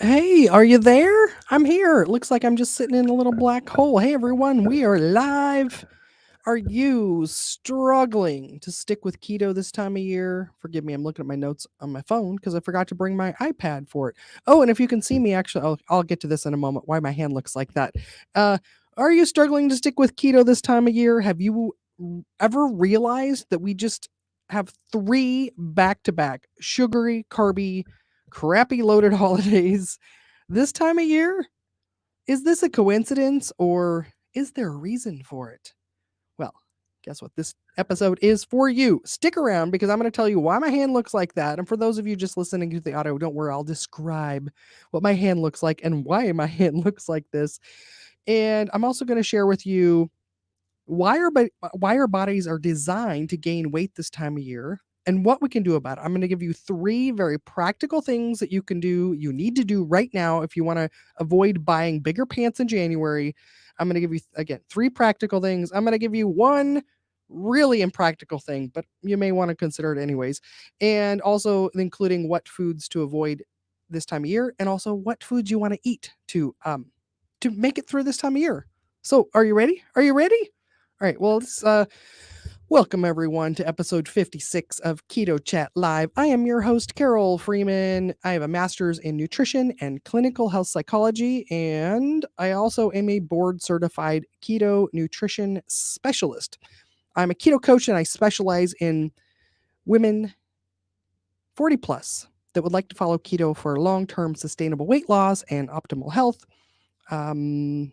Hey, are you there? I'm here. It looks like I'm just sitting in a little black hole. Hey, everyone, we are live. Are you struggling to stick with keto this time of year? Forgive me, I'm looking at my notes on my phone because I forgot to bring my iPad for it. Oh, and if you can see me, actually, I'll, I'll get to this in a moment. Why my hand looks like that? Uh, are you struggling to stick with keto this time of year? Have you ever realized that we just have three back to back sugary, carby, crappy loaded holidays this time of year? Is this a coincidence or is there a reason for it? Well, guess what? This episode is for you. Stick around because I'm going to tell you why my hand looks like that. And for those of you just listening to the audio, don't worry, I'll describe what my hand looks like and why my hand looks like this. And I'm also going to share with you why our, why our bodies are designed to gain weight this time of year and what we can do about it. I'm going to give you three very practical things that you can do, you need to do right now if you want to avoid buying bigger pants in January. I'm going to give you, again, three practical things. I'm going to give you one really impractical thing, but you may want to consider it anyways. And also including what foods to avoid this time of year and also what foods you want to eat to um to make it through this time of year. So, are you ready? Are you ready? All right. Well, let's uh Welcome, everyone, to episode 56 of Keto Chat Live. I am your host, Carol Freeman. I have a master's in nutrition and clinical health psychology, and I also am a board certified keto nutrition specialist. I'm a keto coach and I specialize in women 40 plus that would like to follow keto for long term sustainable weight loss and optimal health. Um,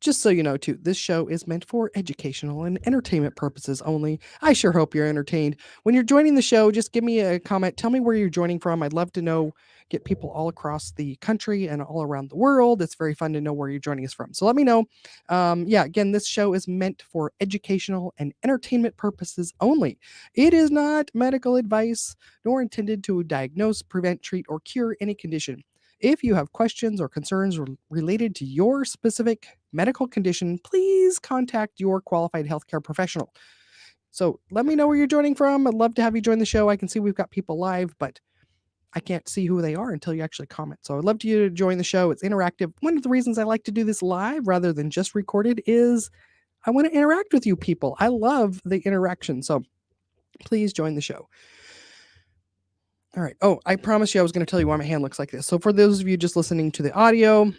just so you know, too, this show is meant for educational and entertainment purposes only. I sure hope you're entertained. When you're joining the show, just give me a comment. Tell me where you're joining from. I'd love to know, get people all across the country and all around the world. It's very fun to know where you're joining us from. So let me know. Um, yeah, again, this show is meant for educational and entertainment purposes only. It is not medical advice, nor intended to diagnose, prevent, treat, or cure any condition. If you have questions or concerns related to your specific medical condition, please contact your qualified healthcare professional. So let me know where you're joining from. I'd love to have you join the show. I can see we've got people live, but I can't see who they are until you actually comment. So I'd love to you to join the show. It's interactive. One of the reasons I like to do this live rather than just recorded is I want to interact with you people. I love the interaction. So please join the show. All right. Oh, I promised you I was going to tell you why my hand looks like this. So for those of you just listening to the audio,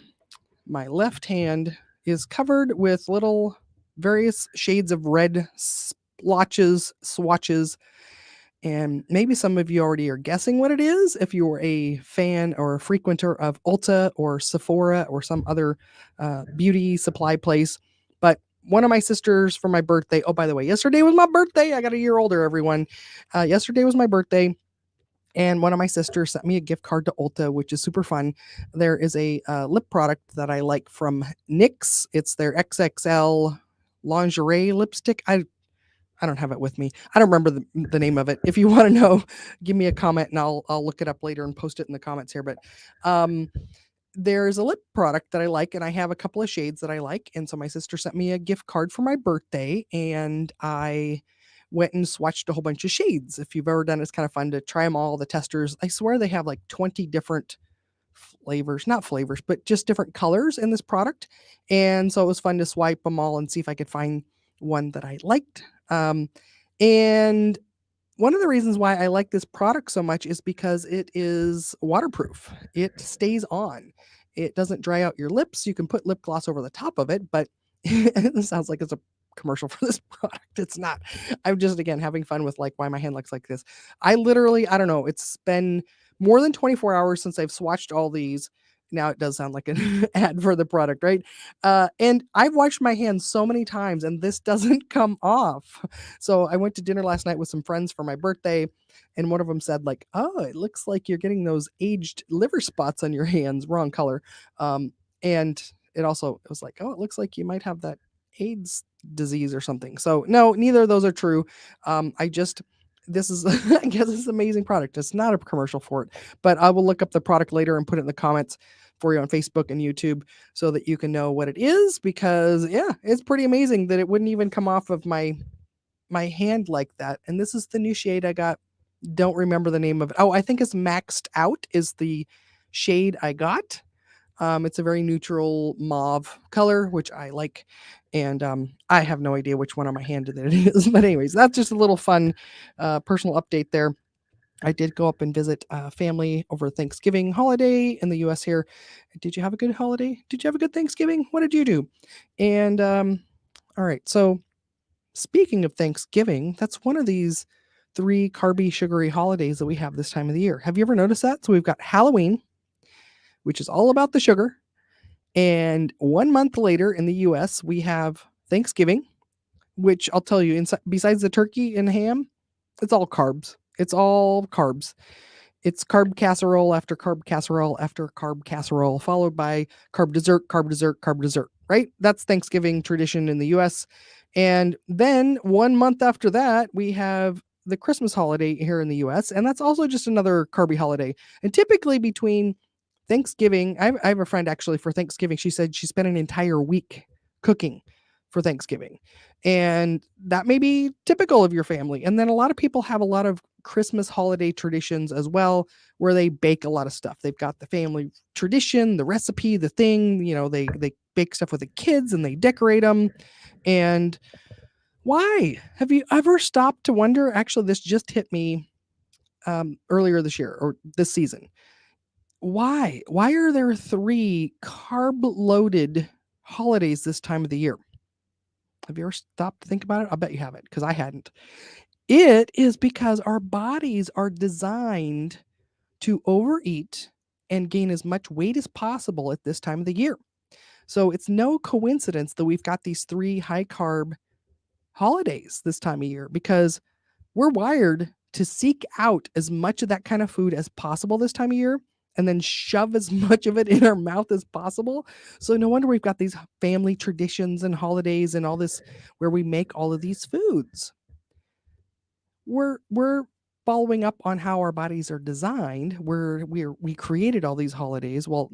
my left hand is covered with little various shades of red splotches, swatches, and maybe some of you already are guessing what it is if you're a fan or a frequenter of Ulta or Sephora or some other uh, beauty supply place. But one of my sisters for my birthday, oh, by the way, yesterday was my birthday. I got a year older, everyone. Uh, yesterday was my birthday and one of my sisters sent me a gift card to Ulta, which is super fun. There is a uh, lip product that I like from NYX. It's their XXL lingerie lipstick. I I don't have it with me. I don't remember the, the name of it. If you want to know, give me a comment and I'll I'll look it up later and post it in the comments here. But um, there's a lip product that I like, and I have a couple of shades that I like. And so my sister sent me a gift card for my birthday, and I went and swatched a whole bunch of shades. If you've ever done it, it's kind of fun to try them all. The testers, I swear they have like 20 different flavors, not flavors, but just different colors in this product. And so it was fun to swipe them all and see if I could find one that I liked. Um, and one of the reasons why I like this product so much is because it is waterproof. It stays on. It doesn't dry out your lips. You can put lip gloss over the top of it, but it sounds like it's a commercial for this product. It's not. I'm just again having fun with like why my hand looks like this. I literally, I don't know, it's been more than 24 hours since I've swatched all these. Now it does sound like an ad for the product, right? Uh, and I've washed my hands so many times and this doesn't come off. So I went to dinner last night with some friends for my birthday, and one of them said, like, oh, it looks like you're getting those aged liver spots on your hands, wrong color. Um, and it also it was like, oh, it looks like you might have that AIDS disease or something. So no, neither of those are true. Um, I just this is I guess it's an amazing product. It's not a commercial for it, but I will look up the product later and put it in the comments for you on Facebook and YouTube so that you can know what it is because yeah, it's pretty amazing that it wouldn't even come off of my my hand like that. And this is the new shade I got. Don't remember the name of it. Oh, I think it's maxed out is the shade I got. Um, it's a very neutral mauve color, which I like. And um, I have no idea which one on my hand that it is. But, anyways, that's just a little fun uh, personal update there. I did go up and visit uh, family over Thanksgiving holiday in the US here. Did you have a good holiday? Did you have a good Thanksgiving? What did you do? And um, all right, so speaking of Thanksgiving, that's one of these three carby, sugary holidays that we have this time of the year. Have you ever noticed that? So we've got Halloween, which is all about the sugar. And one month later in the US, we have Thanksgiving, which I'll tell you, inside, besides the turkey and ham, it's all carbs. It's all carbs. It's carb casserole after carb casserole after carb casserole, followed by carb dessert, carb dessert, carb dessert, right? That's Thanksgiving tradition in the US. And then one month after that, we have the Christmas holiday here in the US, and that's also just another carby holiday. And typically between Thanksgiving, I have, I have a friend actually for Thanksgiving, she said she spent an entire week cooking for Thanksgiving. And that may be typical of your family. And then a lot of people have a lot of Christmas holiday traditions as well, where they bake a lot of stuff. They've got the family tradition, the recipe, the thing, you know, they they bake stuff with the kids and they decorate them. And why? Have you ever stopped to wonder? Actually, this just hit me um, earlier this year or this season. Why? Why are there three carb loaded holidays this time of the year? Have you ever stopped to think about it? I bet you haven't because I hadn't. It is because our bodies are designed to overeat and gain as much weight as possible at this time of the year. So it's no coincidence that we've got these three high carb holidays this time of year because we're wired to seek out as much of that kind of food as possible this time of year and then shove as much of it in our mouth as possible. So no wonder we've got these family traditions and holidays and all this where we make all of these foods. We're we're following up on how our bodies are designed. Where we're we created all these holidays. Well,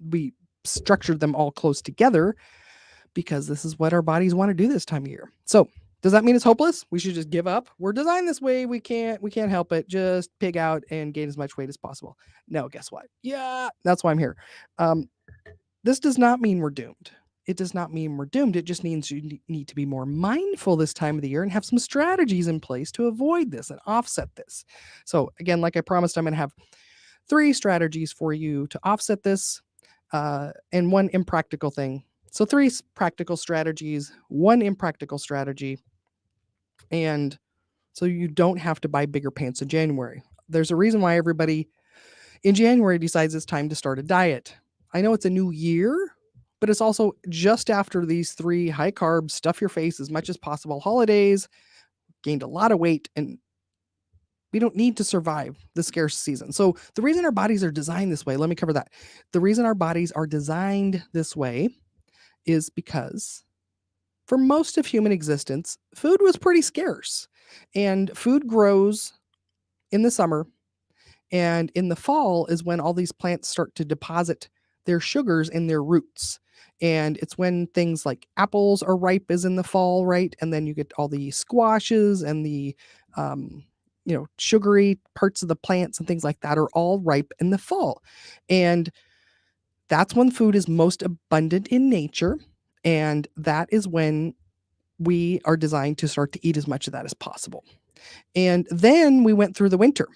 we structured them all close together because this is what our bodies want to do this time of year. So does that mean it's hopeless? We should just give up. We're designed this way. We can't we can't help it. Just pig out and gain as much weight as possible. No, guess what? Yeah, that's why I'm here. Um, this does not mean we're doomed. It does not mean we're doomed. It just means you need to be more mindful this time of the year and have some strategies in place to avoid this and offset this. So again, like I promised, I'm going to have three strategies for you to offset this uh, and one impractical thing so three practical strategies, one impractical strategy, and so you don't have to buy bigger pants in January. There's a reason why everybody in January decides it's time to start a diet. I know it's a new year, but it's also just after these three high carb, stuff your face as much as possible holidays, gained a lot of weight, and we don't need to survive the scarce season. So, the reason our bodies are designed this way, let me cover that. The reason our bodies are designed this way is because for most of human existence, food was pretty scarce. And food grows in the summer. And in the fall is when all these plants start to deposit their sugars in their roots. And it's when things like apples are ripe is in the fall, right? And then you get all the squashes and the um, you know, sugary parts of the plants and things like that are all ripe in the fall. And that's when food is most abundant in nature. And that is when we are designed to start to eat as much of that as possible. And then we went through the winter.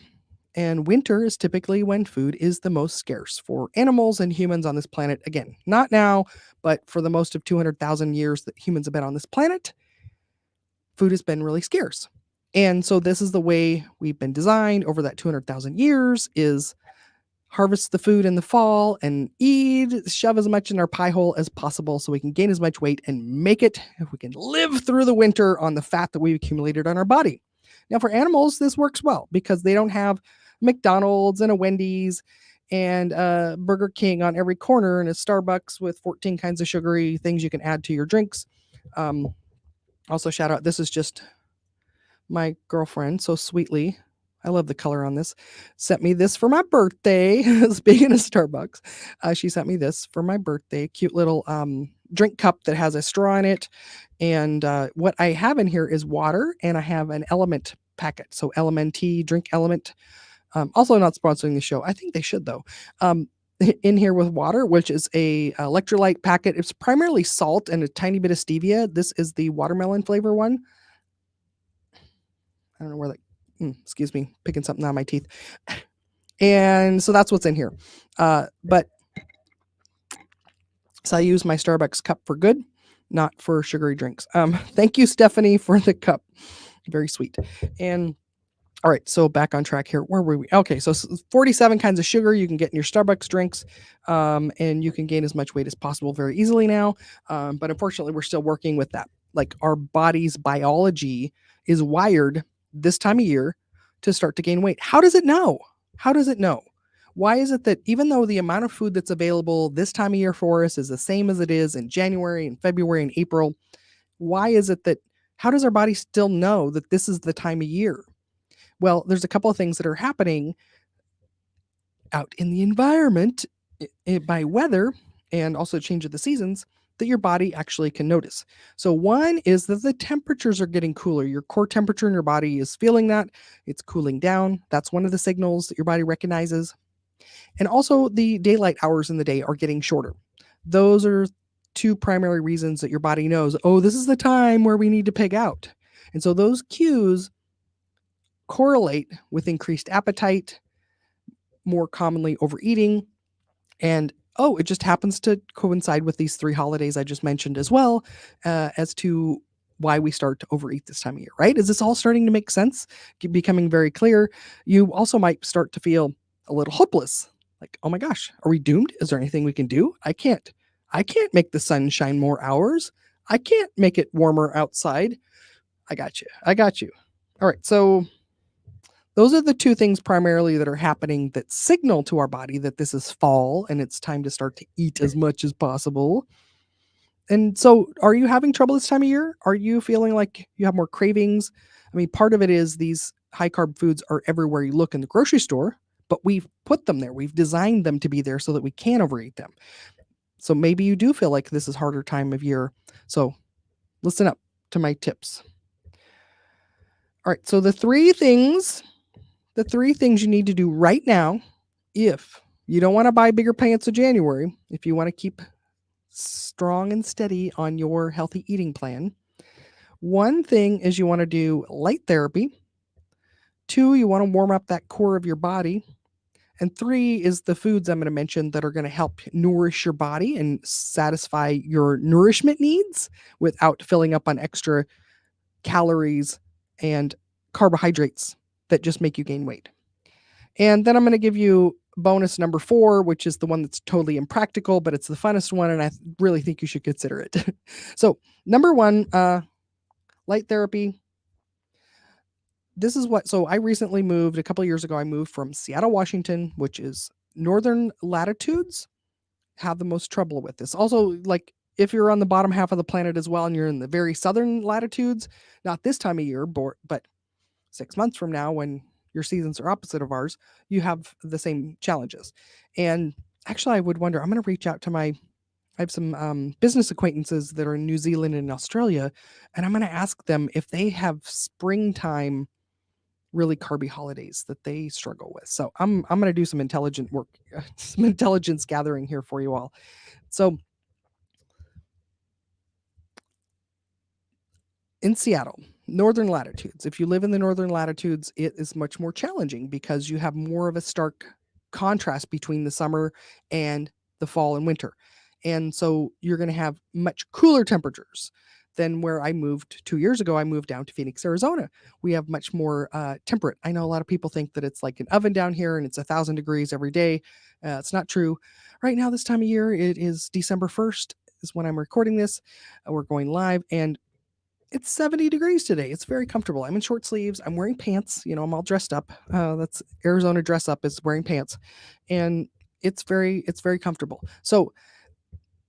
And winter is typically when food is the most scarce for animals and humans on this planet. Again, not now, but for the most of 200,000 years that humans have been on this planet, food has been really scarce. And so this is the way we've been designed over that 200,000 years is harvest the food in the fall and eat, shove as much in our pie hole as possible so we can gain as much weight and make it, if we can live through the winter on the fat that we've accumulated on our body. Now, for animals, this works well because they don't have McDonald's and a Wendy's and a Burger King on every corner and a Starbucks with 14 kinds of sugary things you can add to your drinks. Um, also, shout out, this is just my girlfriend so sweetly I love the color on this. Sent me this for my birthday. Speaking of Starbucks, uh, she sent me this for my birthday. Cute little um, drink cup that has a straw in it. And uh, what I have in here is water, and I have an LMNT packet. So LMNT drink LMNT Um, also not sponsoring the show. I think they should though. Um, in here with water, which is a electrolyte packet. It's primarily salt and a tiny bit of stevia. This is the watermelon flavor one. I don't know where that. Mm, excuse me, picking something out of my teeth. And so that's what's in here. Uh, but so I use my Starbucks cup for good, not for sugary drinks. Um, thank you, Stephanie, for the cup. Very sweet. And all right, so back on track here. Where were we? Okay, so 47 kinds of sugar you can get in your Starbucks drinks, um, and you can gain as much weight as possible very easily now. Um, but unfortunately, we're still working with that. Like our body's biology is wired this time of year to start to gain weight. How does it know? How does it know? Why is it that even though the amount of food that's available this time of year for us is the same as it is in January and February and April, why is it that how does our body still know that this is the time of year? Well, there's a couple of things that are happening out in the environment by weather and also change of the seasons that your body actually can notice. So one is that the temperatures are getting cooler. Your core temperature in your body is feeling that. It's cooling down. That's one of the signals that your body recognizes. And also the daylight hours in the day are getting shorter. Those are two primary reasons that your body knows, oh, this is the time where we need to pig out. And so those cues correlate with increased appetite, more commonly overeating, and oh, it just happens to coincide with these three holidays I just mentioned as well uh, as to why we start to overeat this time of year, right? Is this all starting to make sense? Becoming very clear. You also might start to feel a little hopeless. Like, oh my gosh, are we doomed? Is there anything we can do? I can't. I can't make the sun shine more hours. I can't make it warmer outside. I got you. I got you. All right. So those are the two things primarily that are happening that signal to our body that this is fall and it's time to start to eat as much as possible. And so, are you having trouble this time of year? Are you feeling like you have more cravings? I mean, part of it is these high carb foods are everywhere you look in the grocery store, but we've put them there. We've designed them to be there so that we can overeat them. So maybe you do feel like this is harder time of year. So listen up to my tips. All right, so the three things the three things you need to do right now if you don't want to buy bigger pants in January, if you want to keep strong and steady on your healthy eating plan. One thing is you want to do light therapy. Two, you want to warm up that core of your body. And three is the foods I'm going to mention that are going to help nourish your body and satisfy your nourishment needs without filling up on extra calories and carbohydrates that just make you gain weight. And then I'm going to give you bonus number four, which is the one that's totally impractical, but it's the funnest one. And I really think you should consider it. so, number one, uh, light therapy. This is what, so I recently moved a couple years ago. I moved from Seattle, Washington, which is northern latitudes, have the most trouble with this. Also, like if you're on the bottom half of the planet as well and you're in the very southern latitudes, not this time of year, but six months from now when your seasons are opposite of ours, you have the same challenges. And actually, I would wonder, I'm going to reach out to my I have some um, business acquaintances that are in New Zealand and Australia, and I'm going to ask them if they have springtime really carby holidays that they struggle with. So I'm I'm going to do some intelligent work, some intelligence gathering here for you all. So in Seattle, northern latitudes. If you live in the northern latitudes, it is much more challenging because you have more of a stark contrast between the summer and the fall and winter. And so you're going to have much cooler temperatures than where I moved two years ago. I moved down to Phoenix, Arizona. We have much more uh, temperate. I know a lot of people think that it's like an oven down here and it's a thousand degrees every day. Uh, it's not true. Right now, this time of year, it is December 1st is when I'm recording this. Uh, we're going live and it's 70 degrees today. It's very comfortable. I'm in short sleeves. I'm wearing pants. You know, I'm all dressed up. Uh, that's Arizona dress up is wearing pants, and it's very it's very comfortable. So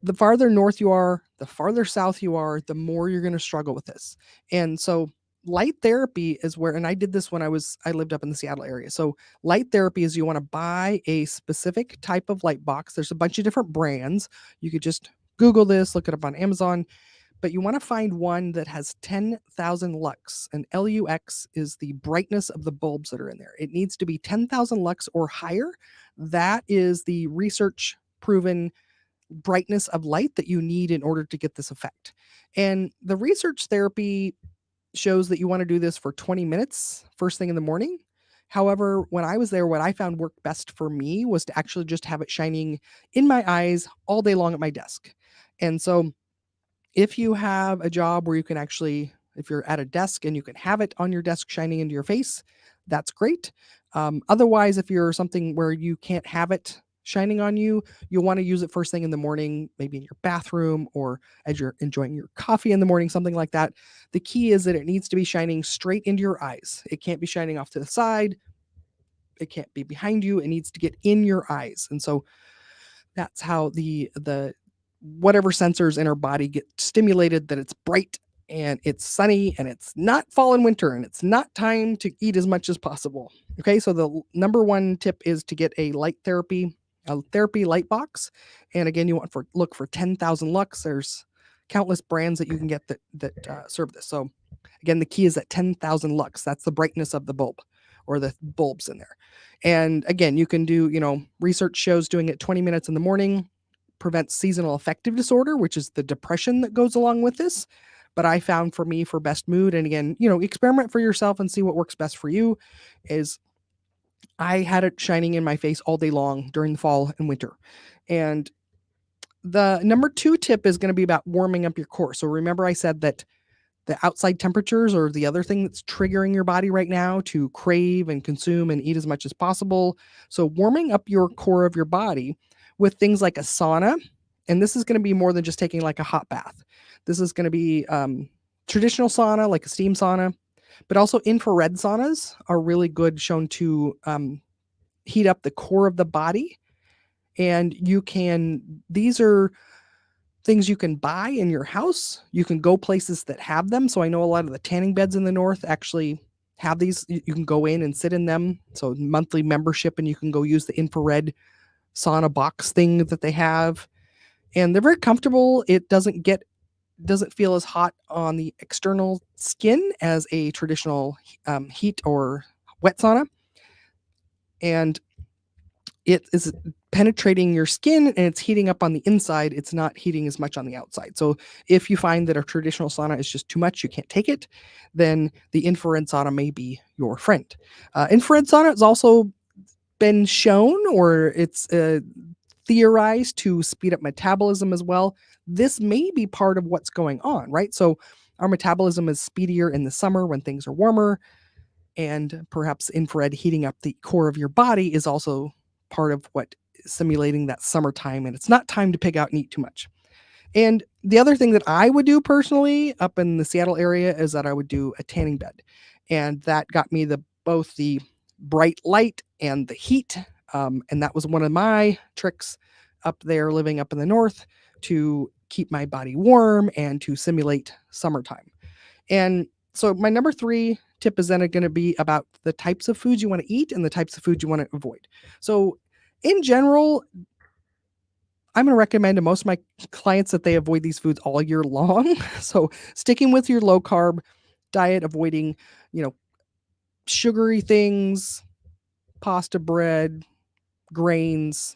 the farther north you are, the farther south you are, the more you're going to struggle with this. And so light therapy is where and I did this when I was I lived up in the Seattle area. So light therapy is you want to buy a specific type of light box. There's a bunch of different brands. You could just Google this, look it up on Amazon but you want to find one that has 10,000 lux, and LUX is the brightness of the bulbs that are in there. It needs to be 10,000 lux or higher. That is the research proven brightness of light that you need in order to get this effect. And the research therapy shows that you want to do this for 20 minutes first thing in the morning. However, when I was there, what I found worked best for me was to actually just have it shining in my eyes all day long at my desk. And so if you have a job where you can actually if you're at a desk and you can have it on your desk shining into your face, that's great. Um, otherwise, if you're something where you can't have it shining on you, you'll want to use it first thing in the morning, maybe in your bathroom or as you're enjoying your coffee in the morning, something like that. The key is that it needs to be shining straight into your eyes. It can't be shining off to the side. It can't be behind you. It needs to get in your eyes. And so that's how the the whatever sensors in our body get stimulated that it's bright and it's sunny and it's not fall and winter and it's not time to eat as much as possible. Okay, so the number one tip is to get a light therapy, a therapy light box. And again, you want for look for 10,000 lux. There's countless brands that you can get that that uh, serve this. So again, the key is at 10,000 lux. That's the brightness of the bulb or the bulbs in there. And again, you can do, you know, research shows doing it 20 minutes in the morning, prevents seasonal affective disorder, which is the depression that goes along with this. But I found for me for best mood, and again, you know, experiment for yourself and see what works best for you. Is I had it shining in my face all day long during the fall and winter. And the number two tip is going to be about warming up your core. So remember, I said that the outside temperatures or the other thing that's triggering your body right now to crave and consume and eat as much as possible. So warming up your core of your body with things like a sauna. And this is going to be more than just taking like a hot bath. This is going to be um, traditional sauna, like a steam sauna, but also infrared saunas are really good, shown to um, heat up the core of the body. And you can, these are things you can buy in your house. You can go places that have them. So I know a lot of the tanning beds in the north actually have these. You can go in and sit in them. So monthly membership, and you can go use the infrared sauna box thing that they have. And they're very comfortable. It doesn't get doesn't feel as hot on the external skin as a traditional um, heat or wet sauna. And it is penetrating your skin and it's heating up on the inside. It's not heating as much on the outside. So if you find that a traditional sauna is just too much, you can't take it, then the infrared sauna may be your friend. Uh, infrared sauna is also been shown or it's uh, theorized to speed up metabolism as well. This may be part of what's going on, right? So our metabolism is speedier in the summer when things are warmer, and perhaps infrared heating up the core of your body is also part of what simulating that summertime. And it's not time to pick out and eat too much. And the other thing that I would do personally up in the Seattle area is that I would do a tanning bed. And that got me the both the bright light and the heat. Um, and that was one of my tricks up there living up in the north to keep my body warm and to simulate summertime. And so my number three tip is then going to be about the types of foods you want to eat and the types of foods you want to avoid. So in general, I'm going to recommend to most of my clients that they avoid these foods all year long. So sticking with your low carb diet, avoiding, you know, sugary things, pasta bread, grains,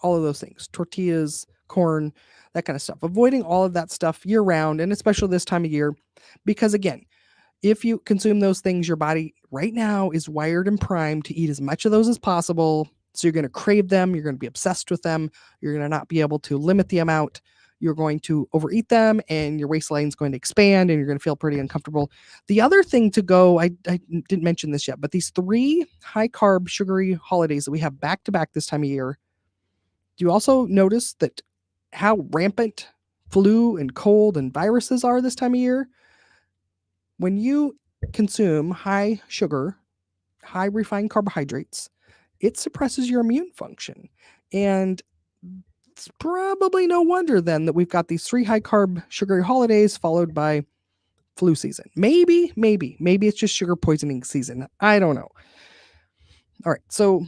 all of those things, tortillas, corn, that kind of stuff. Avoiding all of that stuff year round and especially this time of year because again, if you consume those things your body right now is wired and primed to eat as much of those as possible. So you're going to crave them, you're going to be obsessed with them, you're going to not be able to limit the amount you're going to overeat them and your waistline is going to expand and you're going to feel pretty uncomfortable. The other thing to go, I, I didn't mention this yet, but these three high carb sugary holidays that we have back to back this time of year, do you also notice that how rampant flu and cold and viruses are this time of year? When you consume high sugar, high refined carbohydrates, it suppresses your immune function. And it's probably no wonder then that we've got these three high carb sugary holidays followed by flu season. Maybe, maybe, maybe it's just sugar poisoning season. I don't know. All right. So,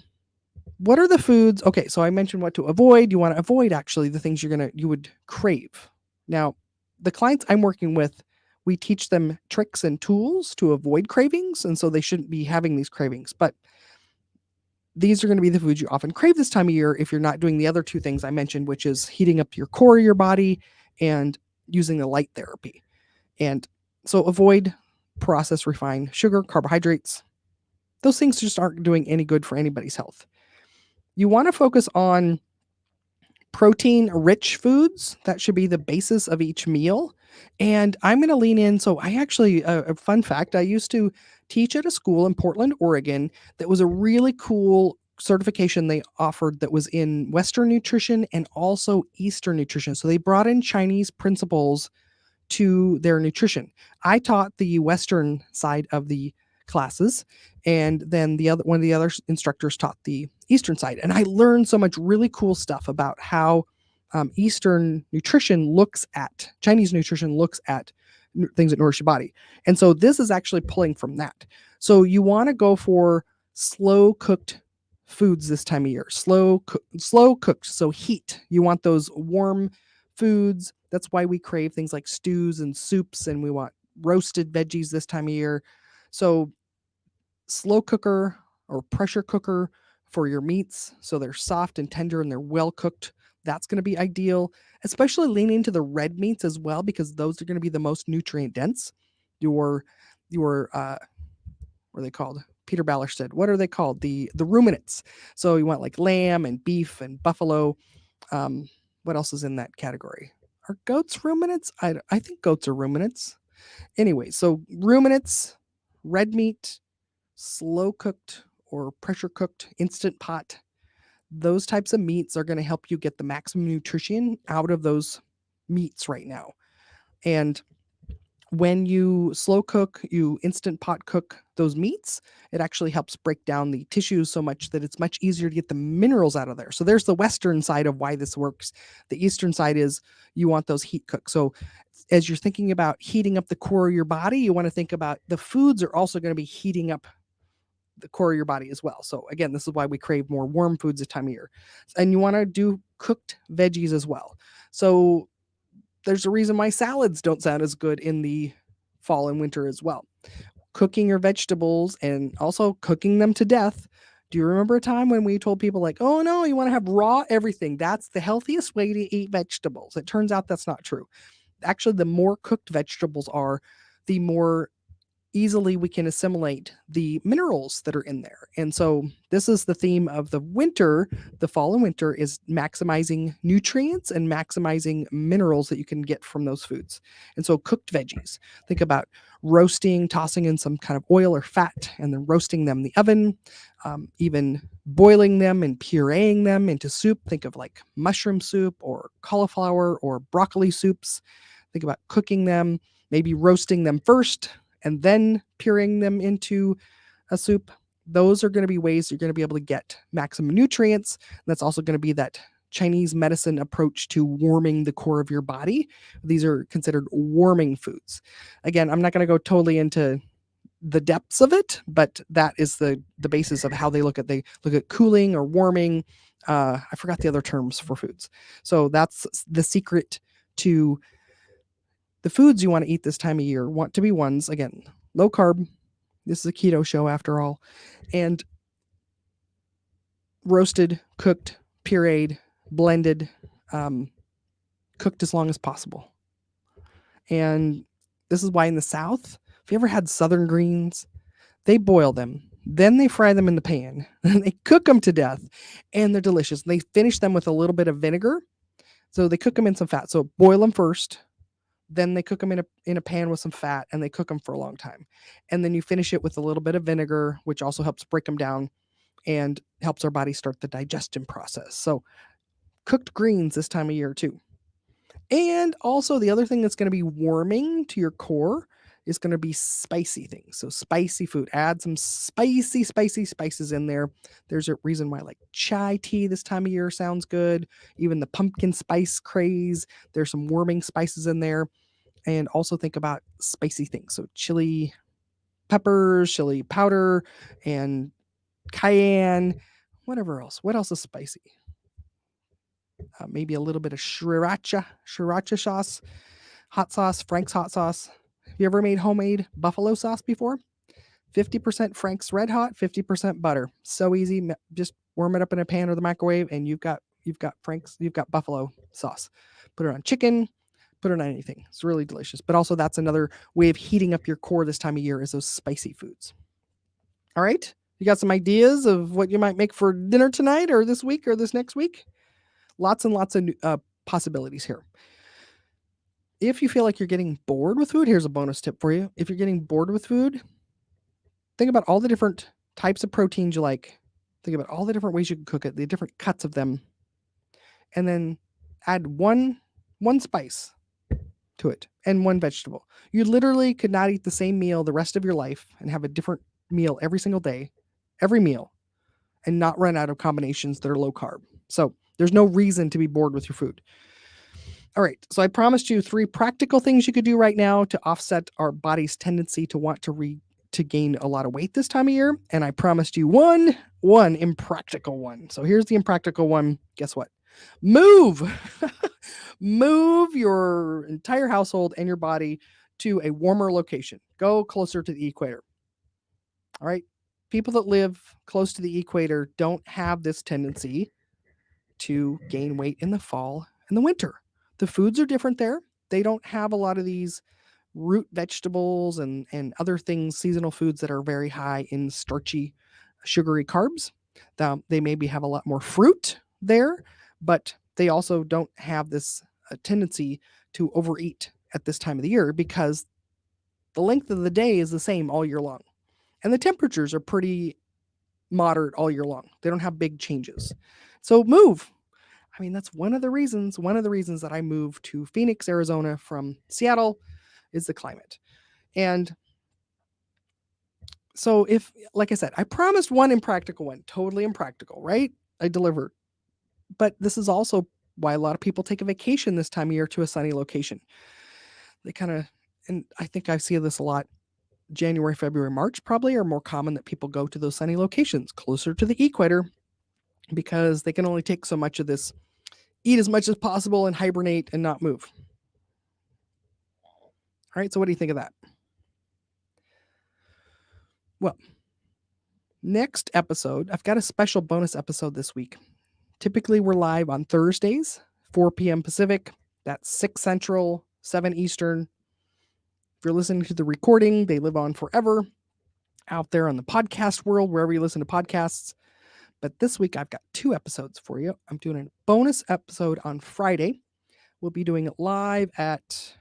what are the foods? Okay. So, I mentioned what to avoid. You want to avoid actually the things you're going to, you would crave. Now, the clients I'm working with, we teach them tricks and tools to avoid cravings, and so they shouldn't be having these cravings. But these are going to be the foods you often crave this time of year if you're not doing the other two things I mentioned, which is heating up your core of your body and using the light therapy. And so avoid processed refined sugar, carbohydrates. Those things just aren't doing any good for anybody's health. You want to focus on protein rich foods. That should be the basis of each meal. And I'm going to lean in. So, I actually, uh, a fun fact, I used to teach at a school in Portland, Oregon, that was a really cool certification they offered that was in Western nutrition and also Eastern nutrition. So, they brought in Chinese principles to their nutrition. I taught the Western side of the classes and then the other one of the other instructors taught the eastern side and i learned so much really cool stuff about how um, eastern nutrition looks at chinese nutrition looks at things that nourish your body. And so this is actually pulling from that. So you want to go for slow cooked foods this time of year slow co- slow cooked so heat. You want those warm foods. That's why we crave things like stews and soups and we want roasted veggies this time of year. So slow cooker or pressure cooker for your meats so they're soft and tender and they're well cooked. That's going to be ideal, especially leaning to the red meats as well because those are going to be the most nutrient dense. Your your uh what are they called? Peter Ballard said, what are they called? The the ruminants. So you want like lamb and beef and buffalo. Um, what else is in that category? Are goats ruminants? I I think goats are ruminants. Anyway, so ruminants, red meat, slow cooked or pressure cooked instant pot those types of meats are going to help you get the maximum nutrition out of those meats right now. And when you slow cook you instant pot cook those meats it actually helps break down the tissues so much that it's much easier to get the minerals out of there. So there's the western side of why this works. The eastern side is you want those heat cooked so as you're thinking about heating up the core of your body you want to think about the foods are also going to be heating up the core of your body as well. So again, this is why we crave more warm foods this time of year. And you want to do cooked veggies as well. So there's a reason why salads don't sound as good in the fall and winter as well. Cooking your vegetables and also cooking them to death. Do you remember a time when we told people like, "Oh no, you want to have raw everything. That's the healthiest way to eat vegetables." It turns out that's not true. Actually, the more cooked vegetables are, the more easily we can assimilate the minerals that are in there. And so this is the theme of the winter, the fall and winter is maximizing nutrients and maximizing minerals that you can get from those foods. And so cooked veggies, think about roasting, tossing in some kind of oil or fat and then roasting them in the oven, um, even boiling them and pureeing them into soup. Think of like mushroom soup or cauliflower or broccoli soups. Think about cooking them, maybe roasting them first, and then pureeing them into a soup, those are going to be ways you're going to be able to get maximum nutrients. That's also going to be that Chinese medicine approach to warming the core of your body. These are considered warming foods. Again, I'm not going to go totally into the depths of it, but that is the the basis of how they look at they look at cooling or warming. Uh, I forgot the other terms for foods. So that's the secret to the foods you want to eat this time of year want to be ones, again, low carb. This is a keto show after all. And roasted, cooked, pureed, blended, um, cooked as long as possible. And this is why in the South, if you ever had southern greens, they boil them, then they fry them in the pan, they cook them to death, and they're delicious. They finish them with a little bit of vinegar. So they cook them in some fat. So boil them first, then they cook them in a in a pan with some fat and they cook them for a long time. And then you finish it with a little bit of vinegar which also helps break them down and helps our body start the digestion process. So cooked greens this time of year too. And also the other thing that's going to be warming to your core is going to be spicy things. So spicy food. Add some spicy, spicy spices in there. There's a reason why like chai tea this time of year sounds good. Even the pumpkin spice craze. There's some warming spices in there. And also think about spicy things. So chili peppers, chili powder, and cayenne, whatever else. What else is spicy? Uh, maybe a little bit of sriracha, sriracha sauce. hot sauce, Frank's hot sauce. You ever made homemade buffalo sauce before? 50% Frank's Red Hot, 50% butter. So easy. Just warm it up in a pan or the microwave, and you've got you've got Frank's, you've got buffalo sauce. Put it on chicken, put it on anything. It's really delicious. But also that's another way of heating up your core this time of year is those spicy foods. All right. You got some ideas of what you might make for dinner tonight or this week or this next week? Lots and lots of uh, possibilities here. If you feel like you're getting bored with food, here's a bonus tip for you. If you're getting bored with food, think about all the different types of proteins you like. Think about all the different ways you can cook it, the different cuts of them. And then add one one spice to it and one vegetable. You literally could not eat the same meal the rest of your life and have a different meal every single day, every meal, and not run out of combinations that are low carb. So there's no reason to be bored with your food. All right. So I promised you three practical things you could do right now to offset our body's tendency to want to re to gain a lot of weight this time of year. And I promised you one, one impractical one. So here's the impractical one. Guess what? Move. Move your entire household and your body to a warmer location. Go closer to the equator. All right. People that live close to the equator don't have this tendency to gain weight in the fall and the winter. The foods are different there. They don't have a lot of these root vegetables and, and other things, seasonal foods that are very high in starchy, sugary carbs. Um, they maybe have a lot more fruit there, but they also don't have this uh, tendency to overeat at this time of the year because the length of the day is the same all year long. And the temperatures are pretty moderate all year long. They don't have big changes. So move. I mean, that's one of the reasons, one of the reasons that I moved to Phoenix, Arizona from Seattle is the climate. And so if like I said, I promised one impractical one, totally impractical, right? I delivered. But this is also why a lot of people take a vacation this time of year to a sunny location. They kind of and I think I see this a lot January, February, March probably are more common that people go to those sunny locations closer to the equator because they can only take so much of this, eat as much as possible and hibernate and not move. All right, so what do you think of that? Well, next episode, I've got a special bonus episode this week. Typically, we're live on Thursdays, 4 p.m. Pacific. That's 6 Central, 7 Eastern, if you're listening to the recording, they live on forever out there on the podcast world, wherever you listen to podcasts. But this week, I've got two episodes for you. I'm doing a bonus episode on Friday. We'll be doing it live at,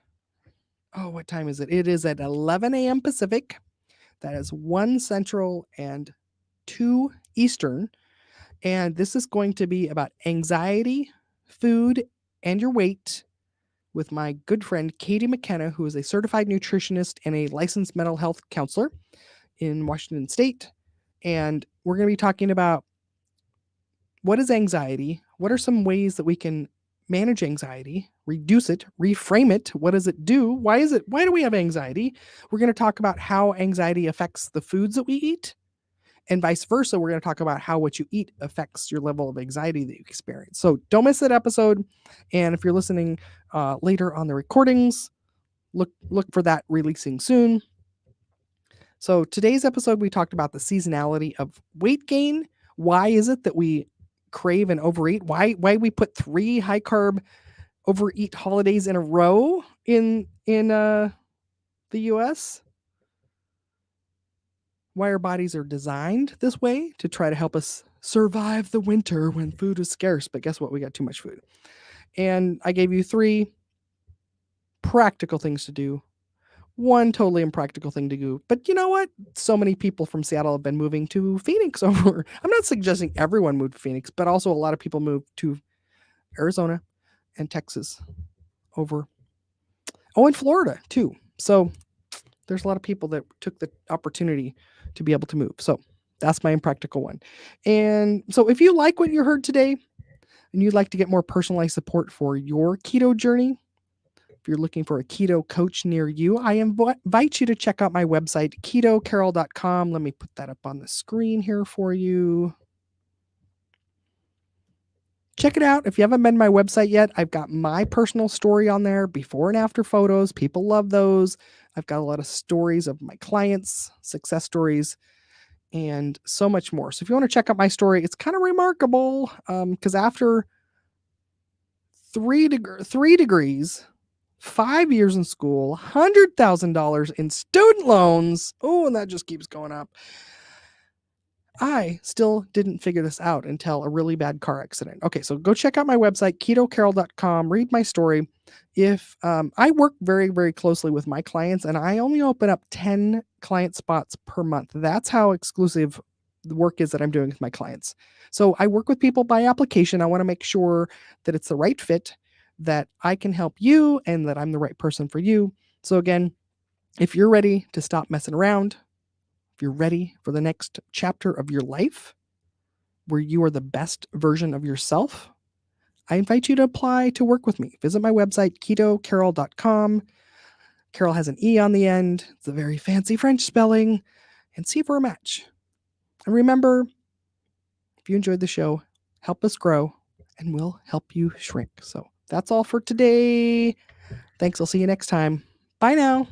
oh, what time is it? It is at 11 a.m. Pacific. That is 1 Central and 2 Eastern. And this is going to be about anxiety, food, and your weight with my good friend Katie McKenna, who is a certified nutritionist and a licensed mental health counselor in Washington State. And we're going to be talking about what is anxiety? What are some ways that we can manage anxiety, reduce it, reframe it? What does it do? Why is it? Why do we have anxiety? We're going to talk about how anxiety affects the foods that we eat and vice versa. We're going to talk about how what you eat affects your level of anxiety that you experience. So don't miss that episode. And if you're listening uh, later on the recordings, look look for that releasing soon. So today's episode, we talked about the seasonality of weight gain. Why is it that we crave and overeat? Why why we put three high carb overeat holidays in a row in in uh, the U.S why our bodies are designed this way to try to help us survive the winter when food is scarce. But guess what? We got too much food. And I gave you three practical things to do. One totally impractical thing to do. But you know what? So many people from Seattle have been moving to Phoenix over. I'm not suggesting everyone moved to Phoenix, but also a lot of people moved to Arizona and Texas over. Oh, and Florida too. So there's a lot of people that took the opportunity to be able to move. So that's my impractical one. And so if you like what you heard today and you'd like to get more personalized support for your keto journey, if you're looking for a keto coach near you, I invite you to check out my website, ketocarol.com. Let me put that up on the screen here for you. check it out. If you haven't been to my website yet, I've got my personal story on there, before and after photos. People love those. I've got a lot of stories of my clients, success stories, and so much more. So if you want to check out my story, it's kind of remarkable because um, after three deg- three degrees, five years in school, hundred thousand dollars in student loans. Oh, and that just keeps going up. I still didn't figure this out until a really bad car accident. Okay, so go check out my website, ketocarole.com, read my story. If um, I work very, very closely with my clients and I only open up 10 client spots per month, that's how exclusive the work is that I'm doing with my clients. So I work with people by application. I want to make sure that it's the right fit, that I can help you, and that I'm the right person for you. So again, if you're ready to stop messing around, if you're ready for the next chapter of your life where you are the best version of yourself, I invite you to apply to work with me. Visit my website, ketocarole.com. Carol has an E on the end. It's a very fancy French spelling. And see we're a match. And remember, if you enjoyed the show, help us grow and we'll help you shrink. So that's all for today. Thanks. I'll see you next time. Bye now.